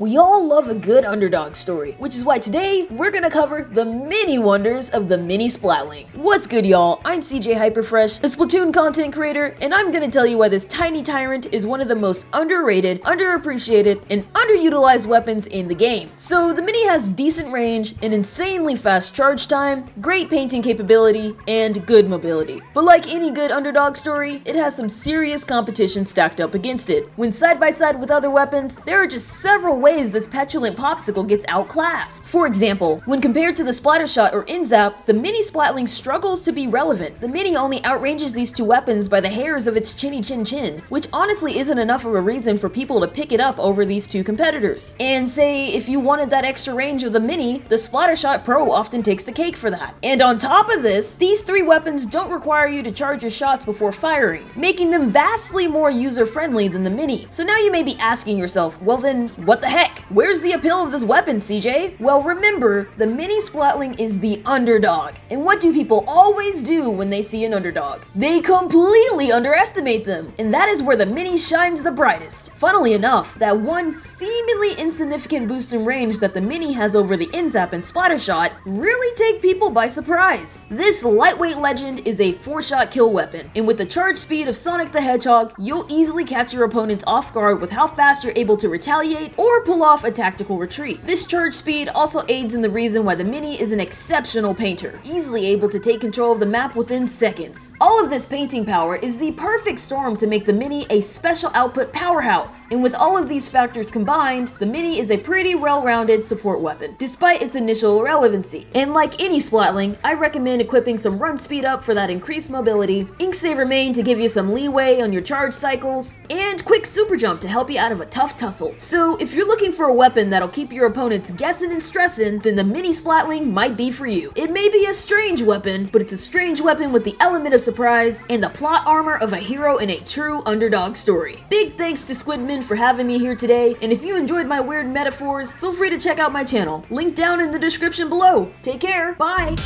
We all love a good underdog story, which is why today we're gonna cover the mini wonders of the mini Splatling. What's good y'all? I'm CJ Hyperfresh, a Splatoon content creator, and I'm gonna tell you why this tiny tyrant is one of the most underrated, underappreciated, and underutilized weapons in the game. So the mini has decent range, an insanely fast charge time, great painting capability, and good mobility. But like any good underdog story, it has some serious competition stacked up against it. When side by side with other weapons, there are just several ways this petulant popsicle gets outclassed. For example, when compared to the Splattershot or N-ZAP, the Mini Splatling struggles to be relevant. The Mini only outranges these two weapons by the hairs of its chinny chin chin, which honestly isn't enough of a reason for people to pick it up over these two competitors. And say, if you wanted that extra range of the Mini, the Splattershot Pro often takes the cake for that. And on top of this, these three weapons don't require you to charge your shots before firing, making them vastly more user-friendly than the Mini. So now you may be asking yourself, well then, what the heck? Where's the appeal of this weapon, CJ? Well, remember, the Mini Splatling is the underdog. And what do people always do when they see an underdog? They completely underestimate them. And that is where the Mini shines the brightest. Funnily enough, that one seemingly insignificant boost in range that the Mini has over the N-ZAP and Splattershot really take people by surprise. This lightweight legend is a 4-shot kill weapon, and with the charge speed of Sonic the Hedgehog, you'll easily catch your opponents off guard with how fast you're able to retaliate or pull off a tactical retreat. This charge speed also aids in the reason why the Mini is an exceptional painter, easily able to take control of the map within seconds. All of this painting power is the perfect storm to make the Mini a special output powerhouse, and with all of these factors combined, the Mini is a pretty well-rounded support weapon, despite its initial relevancy. And like any Splatling, I recommend equipping some run speed up for that increased mobility, Ink Saver Main to give you some leeway on your charge cycles, and quick super jump to help you out of a tough tussle. So if you're looking for a weapon that'll keep your opponents guessing and stressing, then the Mini Splatling might be for you. It may be a strange weapon, but it's a strange weapon with the element of surprise and the plot armor of a hero in a true underdog story. Big thanks to Squidman for having me here today, and if you enjoyed my weird metaphors, feel free to check out my channel. Link down in the description below. Take care, bye!